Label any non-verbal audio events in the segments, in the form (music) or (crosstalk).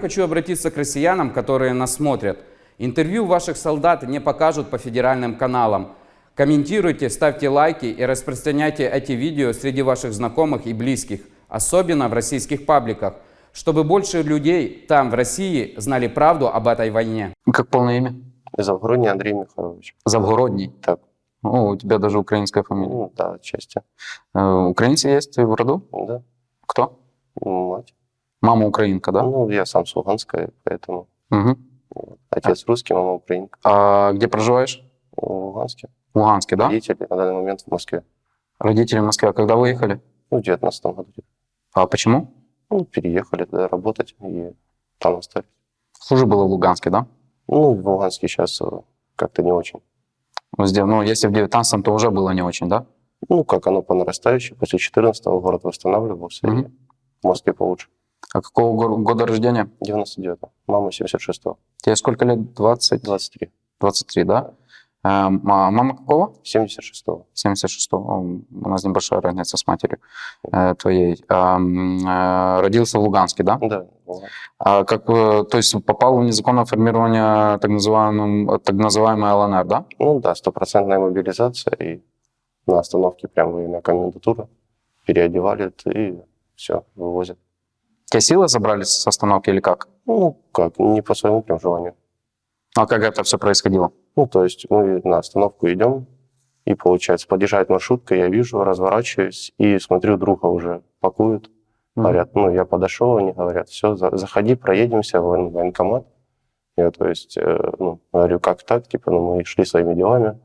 Хочу обратиться к россиянам, которые нас смотрят. Интервью ваших солдат не покажут по федеральным каналам. Комментируйте, ставьте лайки и распространяйте эти видео среди ваших знакомых и близких, особенно в российских пабликах, чтобы больше людей там, в России, знали правду об этой войне. Как полное имя? Завгородний Андрей Михайлович. Завгородний. Так, О, у тебя даже украинская фамилия. ну да, отчасти. Э, Украинцы есть в роду? Да, Кто? мать. Мама украинка, да? Ну, я сам с Луганска, поэтому Мгм. отец русский, мама украинка. А где проживаешь? В Луганске. В Луганске, да? Родители на данный момент в Москве. Родители в Москве. А когда выехали? Ну, в 19 году. А почему? Ну, переехали туда работать и там остались. Хуже было в Луганске, да? Ну, в Луганске сейчас как-то не очень. Здесь, Ну, если в 19 то уже было не очень, да? Ну, как оно по нарастающей. После 14 город восстанавливался, и Мгм. в Москве получше. А какого года рождения? 99 Мама 76-го. Тебе сколько лет? 20? 23 23, да? Эм, а мама какого? 76-го. 76-го. У нас небольшая разница с матерью э, твоей. Эм, э, родился в Луганске, да? Да. А как, э, то есть попал в незаконное формирование так, называемым, так называемой ЛНР, да? Ну да, стопроцентная мобилизация, и на остановке прям военная комендатура переодевали и все, вывозят. Те силы забрали с остановки или как? Ну, как, не по своему прям желанию. А как это все происходило? Ну, то есть мы на остановку идем, и получается, подъезжает маршрутка, я вижу, разворачиваюсь и смотрю, друга уже пакуют. Говорят, ну, я подошел, они говорят, все, заходи, проедемся в воен- военкомат. Я, то есть, э, ну, говорю, как так, типа, ну, мы шли своими делами.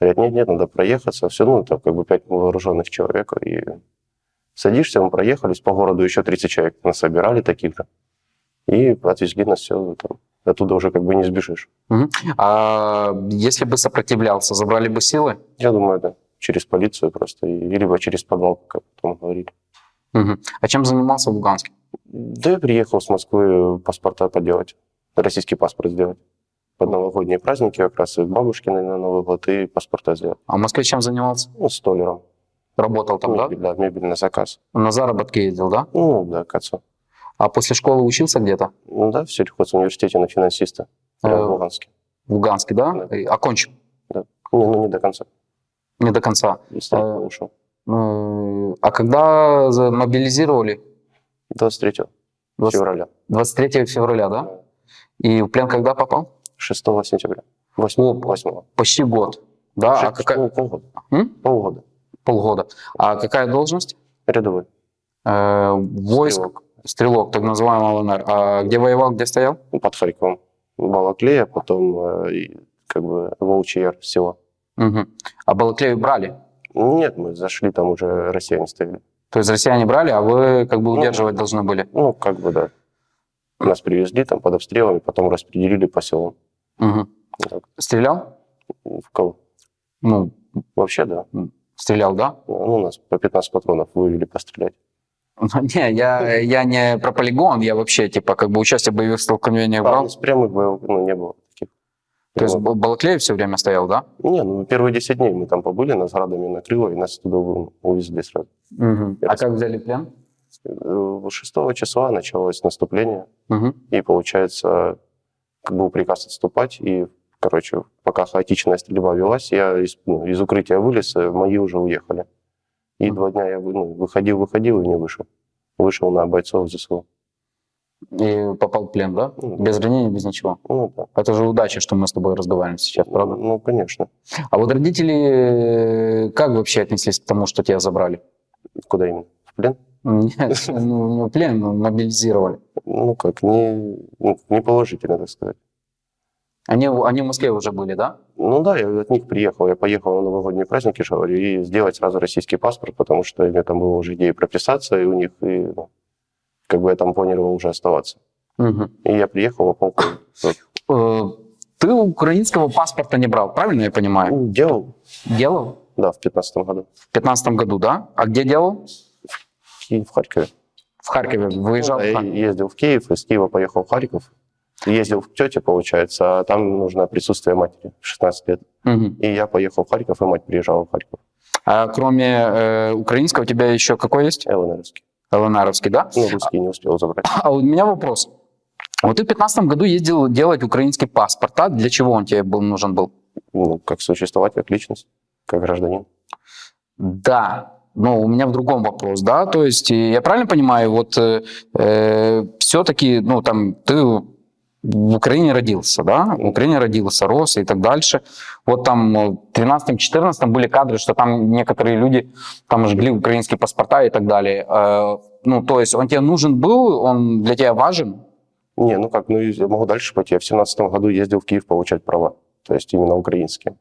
Говорят, нет, нет, надо проехаться. Все, ну, там как бы пять вооруженных человек. И садишься, мы проехались по городу, еще 30 человек нас собирали таких же. И отвезли нас все, там, оттуда уже как бы не сбежишь. Мгм. А если бы сопротивлялся, забрали бы силы? Я думаю, да, через полицию просто, и, либо через подвал, как потом говорили. Мгм. А чем занимался в Луганске? Да я приехал с Москвы паспорта поделать, российский паспорт сделать. Под новогодние праздники как раз и на на Новый год, и паспорта сделать. А в Москве чем занимался? Ну, столером. Работал там, да? Да, мебель на заказ. На заработки ездил, да? Ну, да, к отцу. А после школы учился где-то? Ну да, в сельхозуниверситете на финансиста. Э, в Луганске. В Луганске, да? Да. И Окончил? Не, ну, не до конца. Не до конца. Э, ушел. Э, А когда мобилизировали? 23 20 февраля. 23 февраля, да? И в плен когда попал? 6 сентября. 8, 8. Почти год. Да, а какая... Полгода. М? Полгода. Полгода. А какая должность? Рядовой. Э, войск, Стрелок. стрелок, так называемый ЛНР. А где воевал, где стоял? под Харьковом. Балаклея, потом э, как бы Волчий Яр, село. Мгм. А Балаклею брали? Нет, мы зашли, там уже россияне стояли. То есть россияне брали, а вы как бы Ну, удерживать должны были? Ну, как бы, да. Нас привезли там под обстрелами, потом распределили по селам. Так. Стрелял? В кого? Ну, Вообще, да. Стрелял, да? Ну, у нас по 15 патронов вывели пострелять. Ну, (laughs) Не, я, я не про полигон, я вообще, типа, как бы участие в боевых столкновениях А, у брал. нас прямых боев ну, не было таких. То есть Вот. Бал- Балаклеев все время стоял, да? Не, ну первые 10 дней мы там побыли, нас градами накрыло, и нас туда увезли сразу. А как взяли плен? Э, 6 числа началось наступление, Мгм. И получается, как был приказ отступать, и, короче, пока хаотичная стрельба велась, я из, ну, из укрытия вылез, и мои уже уехали. И два дня я ну, выходил, выходил и не вышел. Вышел на бойцов ЗСУ. И попал в плен, да? Ну, Без ранений, без ничего. Ну, да. Это же удача, что мы с тобой разговариваем сейчас, правда? Ну, конечно. А вот родители э, как вообще отнеслись к тому, что тебя забрали? Куда именно? В плен? Нет, (laughs) ну, плен, мобилизировали. Ну, как, не, ну, не положительно, так сказать. Они, в- они в Москве уже были, да? Ну да, я от них приехал. Я поехал на новогодние праздники, говорю, и сделать сразу российский паспорт, потому что у меня там была уже идея прописаться, и у них, и, ну, как бы я там планировал уже оставаться. Мгм. И я приехал, а полку Э, Ты украинского паспорта не брал, правильно я понимаю? ну, делал, Делал? да, в 15 году. В 15 году, да? А где делал? В в Харькове. В Харькове. Выезжал Ну, в я ездил в Киев, из Киева поехал в Харьков. Ездил к тете, получается, а там нужно присутствие матери, 16 лет. Мгм. И я поехал в Харьков, и мать приезжала в Харьков. А кроме э, украинского у тебя еще какой есть? ЛНРовский. ЛНРовский, да? Ну, русский не успел забрать. А у меня вопрос. Вот ты в 2015 году ездил делать украинский паспорт, а для чего он тебе был, нужен был? Ну, как существовать, как личность, как гражданин. Да, но у меня в другом вопрос, да, то есть э, я правильно понимаю, вот э, все-таки, ну там ты в Украине родился, да, в Украине родился, рос и так дальше. Вот там э, в 13-14 были кадры, что там некоторые люди там жгли украинские паспорта и так далее. Э, ну, то есть он тебе нужен был, он для тебя важен? Не, ну как, ну я могу дальше пойти. Я в семнадцатом году ездил в Киев получать права, то есть именно украинские.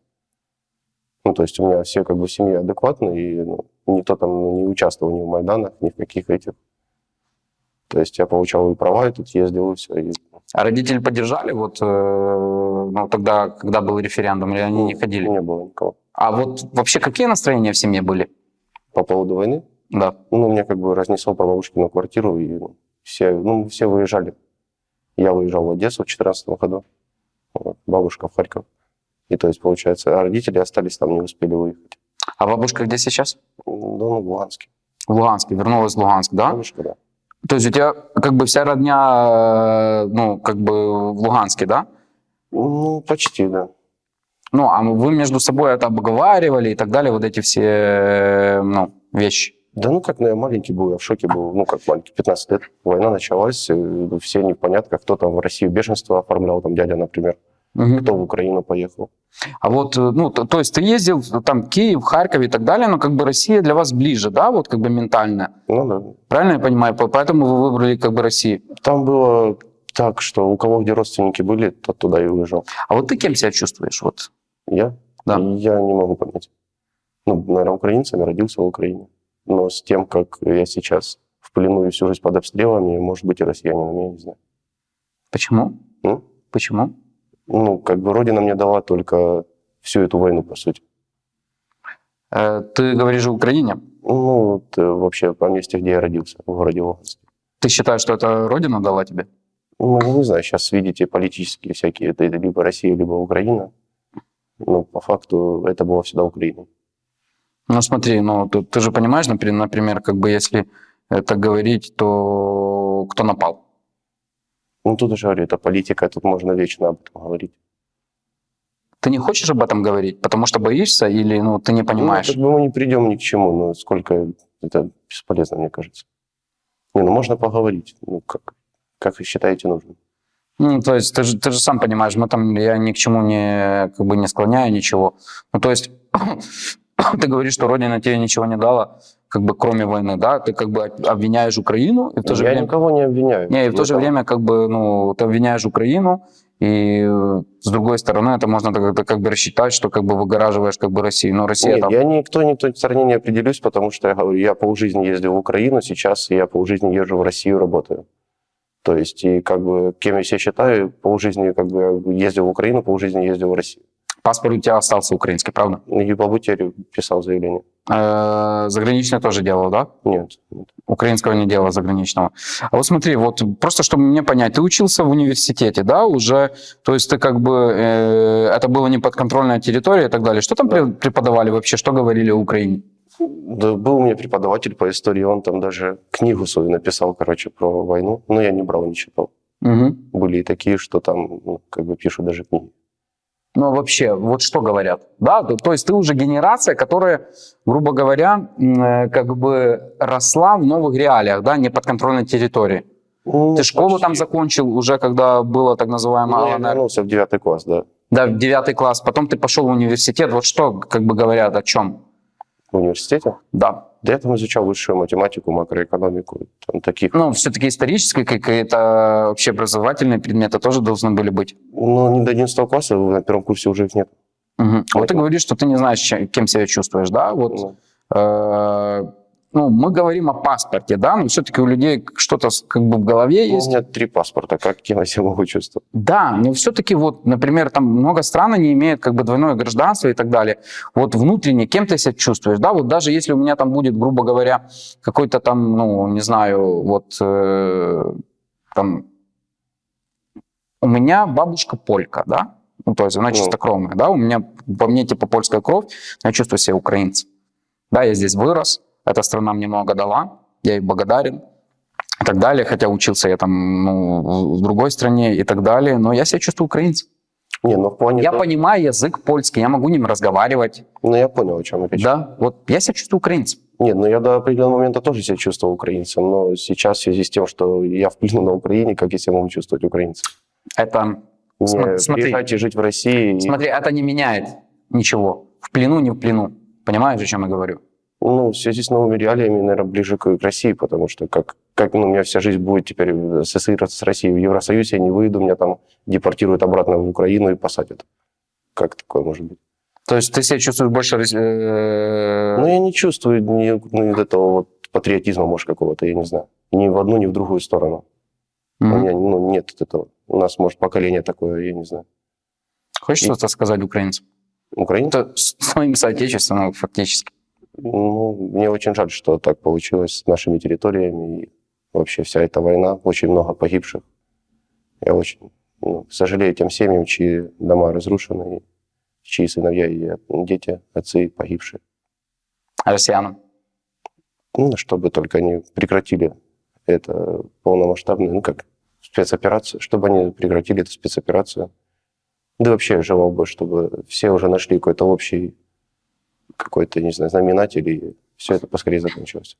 Ну, то есть у меня все как бы в семье адекватные, и ну, никто там не участвовал ни в Майданах, ни в каких этих. То есть я получал и права, и тут ездил, и все. И, А родители поддержали вот э, ну, тогда, когда был референдум, или они ну, не ходили? Не было никого. А вот вообще какие настроения в семье были? По поводу войны, Да. ну, меня как бы разнесло про бабушкину квартиру, и ну, все, ну, все выезжали. Я выезжал в Одессу в 2014 году, вот, бабушка в Харьков. И то есть, получается, а родители остались там, не успели выехать. А бабушка где сейчас? Ну, ну, в Луганске. В Луганске, вернулась в Луганск, да? Бабушка, да. То есть у тебя как бы вся родня, э, ну, как бы в Луганске, да? Ну, почти, да. Ну, а вы между собой это обговаривали и так далее, вот эти все, э, ну, вещи. Да ну как, ну я маленький был, я в шоке был, ну как маленький, 15 лет. Война началась, э, все не в порядках, кто там в Россию беженство оформлял, там дядя, например, Мгм. кто в Украину поехал. А вот, э, ну, то, то есть ты ездил там Киев, Харьков и так далее, но как бы Россия для вас ближе, да, вот как бы ментально. Ну да. Правильно я понимаю? По- Поэтому вы выбрали как бы Россию. Там было так, что у кого где родственники были, тот туда и уезжал. А вот ты кем себя чувствуешь? Вот. Я? Да. Я не могу понять. Ну, наверное, украинцами, родился в Украине. Но с тем, как я сейчас в плену и всю жизнь под обстрелами, может быть, и россиянином, я не знаю. Почему? М? Почему? Ну, как бы Родина мне дала только всю эту войну, по сути. Э, Ты говоришь о Украине. Ну, вот, э, вообще по месте, где я родился, в городе Луганске. Ты считаешь, что это Родина дала тебе? Ну, не знаю, сейчас видите политические всякие, это либо Россия, либо Украина. Но по факту это было всегда Украина. Ну смотри, ну ты, ты же понимаешь, например, например, как бы если это говорить, то кто напал? Ну, тут уже говорю, это политика, тут можно вечно об этом говорить. Ты не хочешь об этом говорить, потому что боишься или ну ты не понимаешь? Ну, как бы мы не придем ни к чему, но сколько это бесполезно, мне кажется. Не, ну можно поговорить, ну как, как вы считаете нужным. Ну, то есть ты же, ты же сам понимаешь, мы там, я ни к чему не, как бы не склоняю ничего. Ну, то есть (coughs) ты говоришь, что Родина тебе ничего не дала, как бы кроме войны, да? Ты как бы обвиняешь Украину, и в то же я время... никого не обвиняю. Не, и в то же время как бы, ну, ты обвиняешь Украину, и э, с другой стороны это можно так, это как бы рассчитать, что как бы выгораживаешь как бы Россию. Но Россия Нет, там... я никто, никто стороне не определюсь, потому что я говорю, я полжизни ездил в Украину, сейчас я полжизни езжу в Россию, работаю. То есть, и как бы, кем я себя считаю, полжизни как бы ездил в Украину, полжизни ездил в Россию. Паспорт у тебя остался украинский, правда? И по писал заявление. Э, Заграничный тоже делал, да? Нет. Украинского не делал, заграничного. А вот смотри, вот просто чтобы мне понять, ты учился в университете, да, уже, то есть ты как бы, э, это было не подконтрольная территория и так далее. Что там Да. пре- преподавали вообще, что говорили о Украине? Да, был у меня преподаватель по истории, он там даже книгу свою написал, короче, про войну, но я не брал, не читал. Мгм. Были и такие, что там, ну, как бы пишут даже книги. Ну, вообще, вот что говорят, да, то, есть ты уже генерация, которая, грубо говоря, э, как бы росла в новых реалиях, да, не подконтрольной территории. Ну, Ты школу почти. там закончил уже, когда было так называемое Ну, я ЛНР? вернулся в девятый класс, да, Да, в девятый класс, потом ты пошел в университет, вот что, как бы говорят, о чем? В университете. Да, я там изучал высшую математику, макроэкономику, там таких. ну, все-таки исторические какие-то общеобразовательные предметы тоже должны были быть. Ну, не до 11 класса, на первом курсе уже их нет. Мгм. Вот ты говоришь, что ты не знаешь, кем себя чувствуешь, да? Вот, Ну, э, ну, мы говорим о паспорте, да, но все-таки у людей что-то как бы в голове ну, есть. у меня три паспорта, как я (laughs) себя могу чувствовать? Да, но все-таки вот, например, там много стран не имеют как бы двойное гражданство и так далее. Вот внутренне кем ты себя чувствуешь, да? Вот даже если у меня там будет, грубо говоря, какой-то там, ну, не знаю, вот э, там у меня бабушка полька, да? Ну, то есть она Ну. чистокровная, да? У меня, по мне, типа, польская кровь, я чувствую себя украинцем. Да, я здесь вырос, эта страна мне много дала, я ей благодарен. и так далее, хотя учился я там ну, в- другой стране и так далее, но я себя чувствую украинцем. Не, ну в плане... Я того- понимаю язык польский, я могу ним разговаривать, Ну я понял, о чем речь. да, вот я себя чувствую украинцем. Нет, ну я до определенного момента тоже себя чувствовал украинцем, но сейчас в связи с тем, что я в плену на Украине, как я себя могу чувствовать украинцем? Это, Не Сма- смотри. приезжать и жить в России. и- смотри, это не меняет ничего, в плену, не в плену, понимаешь, о чем я говорю? Ну, в связи с новыми реалиями, наверное, ближе к, к России, потому что как, как ну, у меня вся жизнь будет теперь ассоциироваться с Россией. В Евросоюз я не выйду, меня там депортируют обратно в Украину и посадят. Как такое может быть? То есть ты себя чувствуешь больше... э, Ну, я не чувствую ни, ни этого вот патриотизма, может, какого-то, я не знаю. Ни в одну, ни в другую сторону. У мгм. меня ну, нет этого. У нас, может, поколение такое, я не знаю. Хочешь что-то сказать украинцам? С своим соотечественным фактически. Ну, мне очень жаль, что так получилось с нашими территориями. И вообще вся эта война, очень много погибших. Я очень ну, сожалею тем семьям, чьи дома разрушены, чьи сыновья и дети, отцы погибшие. Россиянам. Ну, чтобы только они прекратили это полномасштабную, ну как, спецоперацию, чтобы они прекратили эту спецоперацию. Да вообще желал бы, чтобы все уже нашли какой-то общий, какой-то, не знаю, знаменатель, и все это поскорее закончилось.